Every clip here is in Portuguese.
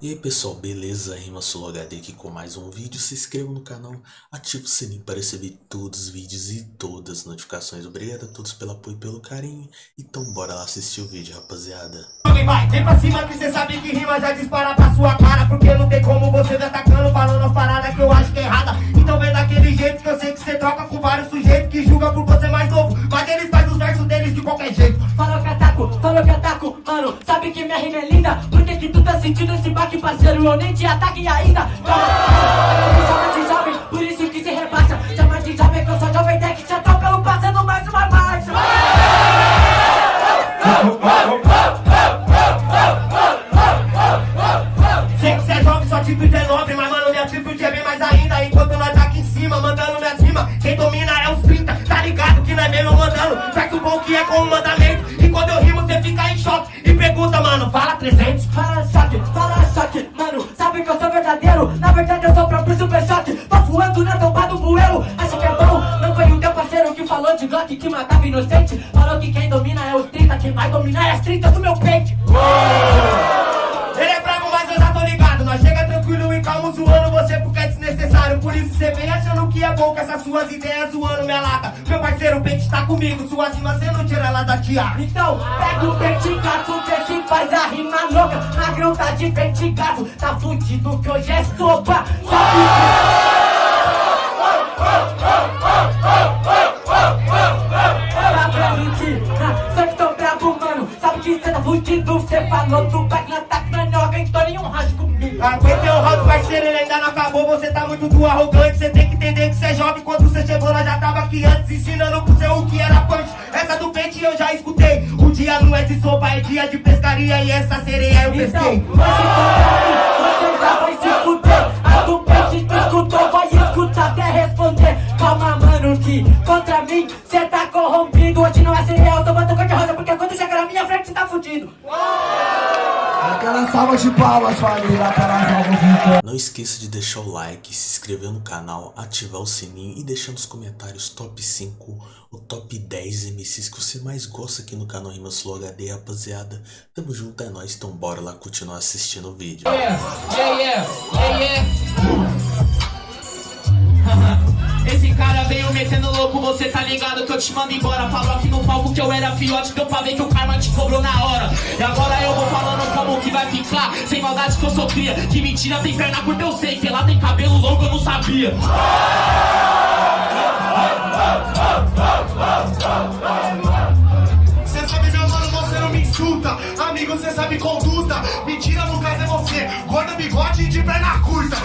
E aí pessoal, beleza? Rima HD aqui com mais um vídeo. Se inscreva no canal, ative o sininho para receber todos os vídeos e todas as notificações. Obrigado a todos pelo apoio e pelo carinho. Então bora lá assistir o vídeo, rapaziada. Vai, vem pra cima que cê sabe que rima já dispara pra sua cara Porque não tem como você me atacando falando as paradas que eu acho que é errada Então vem daquele jeito que eu sei que cê troca com vários Eu nem te ataque ainda choque Tô voando na tomba do bueiro. Acha que é bom? Não foi o teu parceiro que falou de Glock Que matava inocente. Falou que quem domina é os 30 Quem vai dominar é as 30 do meu peito cê vem achando que é bom com essas suas ideias zoando minha lata. Meu parceiro, o pente tá comigo Suas rimas cê não tira ela da tiara Então pega o pentigaço Vê se faz a rima louca. Magrão tá de pentigaço Tá fudido que hoje é sopa. Sabe Tá que cê tá fudido Cê falou do back na tac na noga Então nenhum rádio comigo Aguentei o round, parceiro, ele ainda não acabou. Você tá muito do arrogante Cê tem que entender que cê é jovem. Quando cê chegou, nós já tava aqui antes Ensinando pro seu o que era punch. Essa do pente eu já escutei. O dia não é de sopa, é dia de pescaria. E essa sereia eu Então, pesquei. você já vai se fuder. A do peixe tu escutou, vai escutar até responder? Calma, mano, que contra mim cê tá corrompido. Hoje não é cereal, tô botando cor de rosa Porque quando chegar na minha frente cê tá fudido De palmas, família. Não esqueça de deixar o like, se inscrever no canal, ativar o sininho e deixar nos comentários top 5 ou top 10 MCs que você mais gosta aqui no canal Rimas Flow HD, rapaziada. Tamo junto, é nóis, então bora lá continuar assistindo o vídeo. Yeah, yeah, yeah, yeah. Esse cara veio metendo louco, você tá ligado que eu te mando embora. Falou aqui no palco que eu era fiote, deu pra ver que o karma te cobrou na hora. E agora eu vou falando como que vai ficar. Sem maldade que eu sou cria, que mentira tem perna curta eu sei. Que lá tem cabelo longo eu não sabia. Cê sabe, meu mano, você não me insulta. Amigo, cê sabe conduta. Mentira, no caso é você. Gordo, bigode de perna curta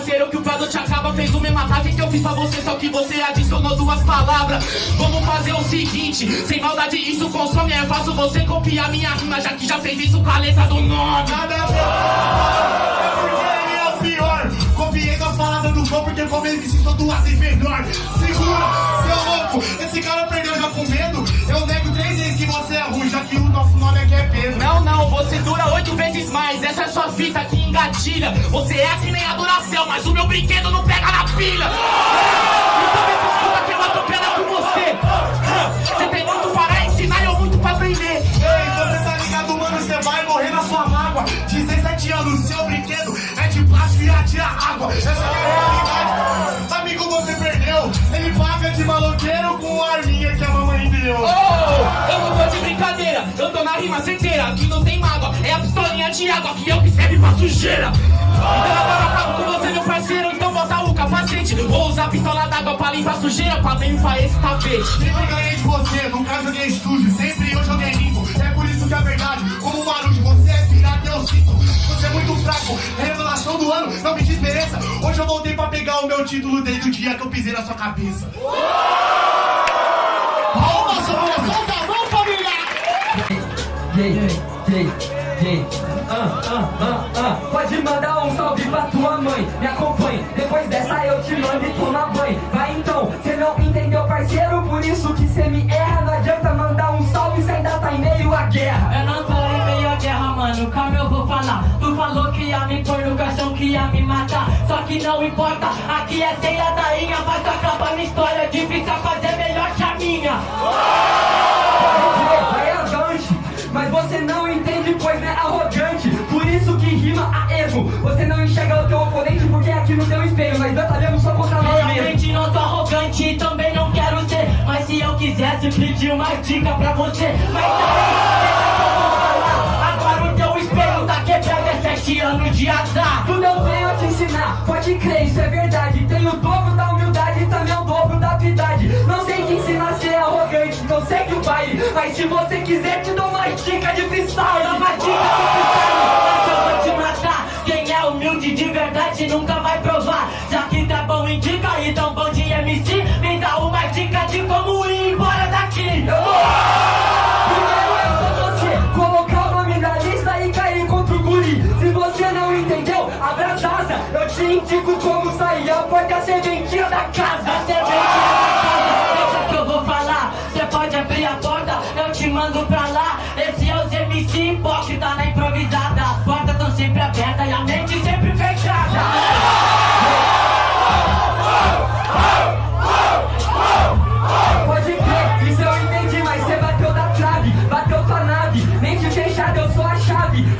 parceiro? Que o prato te acaba, fez o mesmo ataque que eu fiz pra você Só que você adicionou duas palavras. Vamos fazer o seguinte Sem maldade, isso consome É fácil você copiar minha rima Já que já fez isso com a letra do nome. Nada a ver É porque ele é o pior. Copiei as palavras do show Porque como ele me duas vezes melhor. Segura, seu louco Esse cara perdeu já com medo Essa é sua fita que engatilha Você é que nem a Duracell Mas o meu brinquedo não pega na pilha. Então me escuta que eu atropelo com você. Você tem muito para ensinar e eu muito pra aprender. Ei, você tá ligado, mano? Você vai morrer na sua mágoa. 17 anos, seu brinquedo é de plástico e atira água. Essa é a realidade. Amigo, você perdeu. Ele paga de maloqueiro com a arminha que a mamãe deu. Oh, brincadeira, eu tô na rima certeira Aqui não tem mágoa, é a pistolinha de água Que eu que serve pra sujeira. Então agora acabo com você, meu parceiro. Então bota o capacete Vou usar a pistola d'água pra limpar a sujeira Pra limpar esse tapete. Sempre ganhei de você, nunca joguei sujo Sempre eu joguei limpo, é por isso que é verdade. Como Marujo, você é pirata, eu sinto. Você é muito fraco, revelação do ano Não me desmereça, hoje eu voltei pra pegar o meu título Desde o dia que eu pisei na sua cabeça Ah, ah, ah, ah. Pode mandar um salve pra tua mãe, me acompanhe. Depois dessa eu te mando e toma banho. Vai então, cê não entendeu, parceiro, por isso que cê me erra. Não adianta mandar um salve, cê ainda tá em meio à guerra. Eu não tô em meio à guerra, mano, calma eu vou falar. Tu falou que ia me pôr no caixão, que ia me matar. Só que não importa Aqui é sem ladainha, mas acaba minha história Difícil fazer melhor que a minha É você não entende, pois é arrogante. Por isso que rima a erro. Você não enxerga o teu oponente porque é aqui no teu espelho Mas batalhamos só contra nós Realmente não sou arrogante e também não quero ser. Mas se eu quisesse pedir uma dica pra você. Mas deixa que eu vou falar. Agora o teu espelho tá quebrado, é sete anos de azar. Tudo eu venho a te ensinar, pode crer, isso é verdade. Tenho o dobro da humildade e também o dobro da habilidade. Não sei te ensinar arrogante, não sei que o baile Mas se você quiser te dou uma dica de freestyle Dá uma dica de freestyle,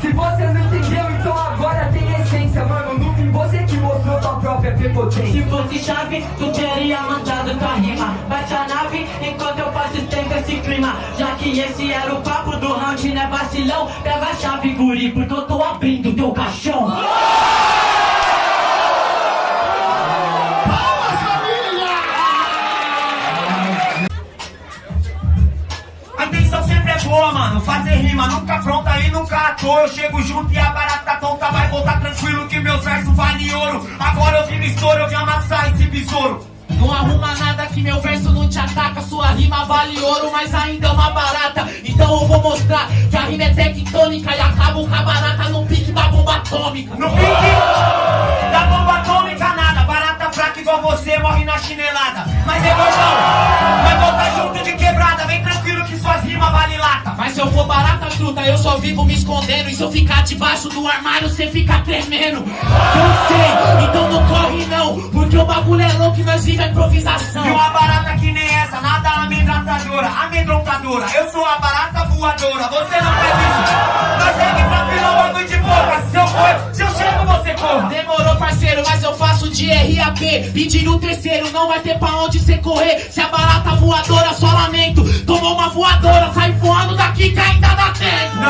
Se você não entendeu, então agora tem essência, mano. No fim, você que mostrou tua própria prepotência. Se fosse chave, tu teria mandado tua rima. Bate a nave enquanto eu faço tempo esse clima. Já que esse era o papo do round, né vacilão? Pega a chave, guri, porque eu tô abrindo teu caixão. Boa, mano. Fazer rima nunca pronta e nunca à toa. Eu chego junto e a barata tonta vai voltar tranquilo que meus versos valem ouro. Agora eu vi no estouro, eu vi amassar esse besouro. Não arruma nada que meu verso não te ataca Sua rima vale ouro, mas ainda é uma barata Então eu vou mostrar que a rima é tectônica E acabo com a barata no pique da bomba atômica No pique da bomba atômica nada. Barata fraca igual você morre na chinelada. Mas é gordão, vai voltar junto de quebrada. Vem tranquilo que suas rimas vale lata. Se eu for barata truta, eu só vivo me escondendo E se eu ficar debaixo do armário, cê fica tremendo Eu sei, então não corre não Porque o bagulho é louco e nós vive a improvisação E uma barata que nem essa, nada amedrontadora, amedrontadora. Eu sou a barata voadora, você não faz isso. Mas segue tranquilo, bagulho de boca. Se eu for, se eu chego, você corra. Demorou, parceiro, mas eu faço de RAP. Pedindo o terceiro, não vai ter pra onde cê correr. Se a barata voadora, só lamento. Tomou uma voadora, sai voando daqui que ainda dá tempo. Não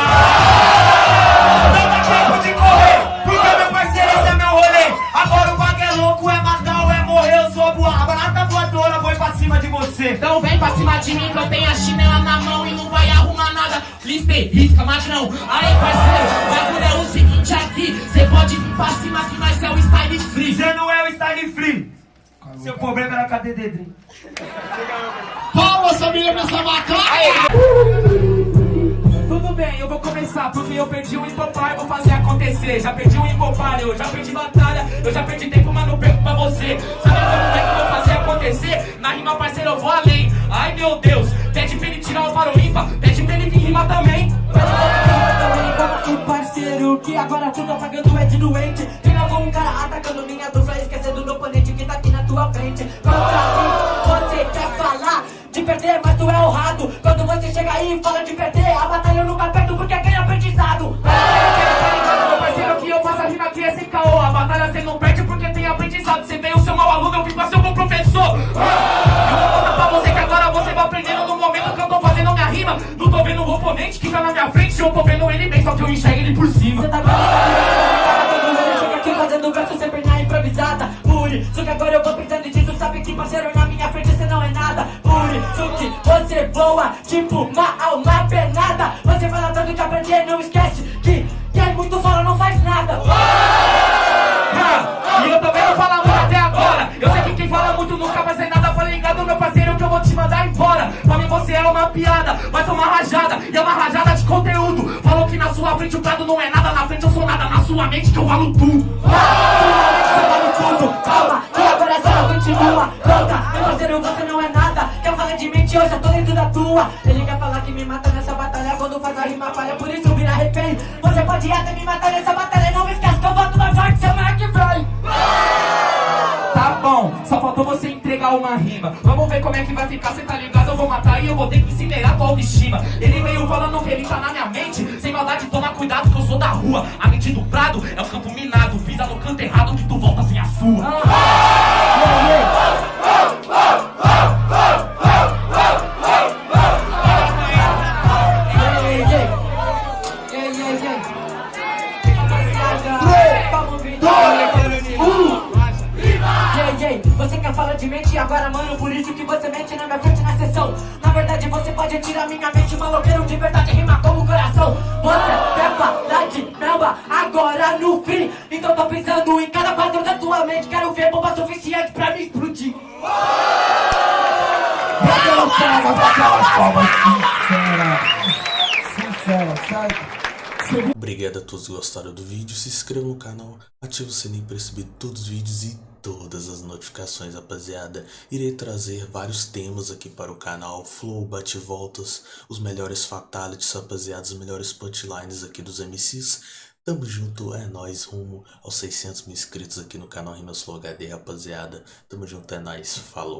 dá tempo de correr, porque meu parceiro, esse é meu rolê. Agora o bagulho é louco, é matar ou é morrer. Eu sou a voa- a barata voadora, vou pra cima de você. Então vem pra cima de mim que eu tenho a chinela na mão e não vai arrumar nada. Listei, risca, magrão. Aí, parceiro, o bagulho é o seguinte aqui. Cê pode vir pra cima que nós é o style free. Você não é o style free. Seu problema era cadê Dedrim? Palmas, família, pra essa macaca! Bem, eu vou começar porque eu perdi um empopar, vou fazer acontecer. Já perdi um empopar, eu já perdi batalha, eu já perdi tempo, mas não perco pra você. Sabe como é que eu vou fazer acontecer? Na rima, parceiro, eu vou além. Ai meu Deus, pede pra ele tirar o paro ímpar, pede pra ele vir rimar também. Pra parceiro, que agora tudo apagando é de doente. Tem algum cara atacando minha dupla, esquecendo do oponente que tá aqui na tua frente. Contra mim, mas tu é honrado. Quando você chega aí fala de perder A batalha nunca perdo porque ganha aprendizado. Meu parceiro que eu faço a rima aqui é sem caô. A batalha você não perde porque tem aprendizado. Você veio ser mau aluno, eu vim pra ser um bom professor. Eu vou mostrar pra você que agora você vai aprendendo No momento que eu tô fazendo minha rima. Não tô vendo o oponente que tá na minha frente Eu tô vendo ele bem, só que eu enxergo ele por cima. Tá tipo uma alma penada. Você fala tanto de aprender, não esquece que quem muito fala não faz nada. Ah, E eu também não falo muito até agora. Eu sei que quem fala muito nunca vai ser nada. Fala ligado meu parceiro que eu vou te mandar embora. Pra mim você é uma piada, vai tomar rajada. E é uma rajada de conteúdo. Falou que na sua frente o prado não é nada. Na frente eu sou nada, na sua mente que eu valo tudo. Você mente, eu já tô dentro da tua. Ele quer falar que me mata nessa batalha. Quando faz a rima falha, por isso vira refém Você pode até me matar nessa batalha. Não esquece que eu volto mais forte semana que vem Tá bom, só faltou você entregar uma rima. Vamos ver como é que vai ficar, cê tá ligado? Eu vou matar e eu vou ter que incinerar tua autoestima. Ele veio falando que ele tá na minha mente. Sem maldade, toma cuidado que eu sou da rua. A mente do prado é o campo minado. Pisa no canto errado que tu volta sem a sua tirar minha mente, maloqueiro de verdade rima como coração. Você falar de namba agora no fim. Então tô pensando em cada quadro da tua mente. Quero ver bomba suficiente pra me explodir. Aquelas palmas, aquelas palmas sinceras. Obrigado a todos que gostaram do vídeo, se inscreva no canal, ative o sininho para receber todos os vídeos e todas as notificações, rapaziada. Irei trazer vários temas aqui para o canal, flow, bate-voltas, os melhores fatalities, rapaziada, os melhores punchlines aqui dos MCs. Tamo junto, é nóis, rumo aos 600 mil inscritos aqui no canal Rimas Flow HD, rapaziada. Tamo junto, é nóis, falou.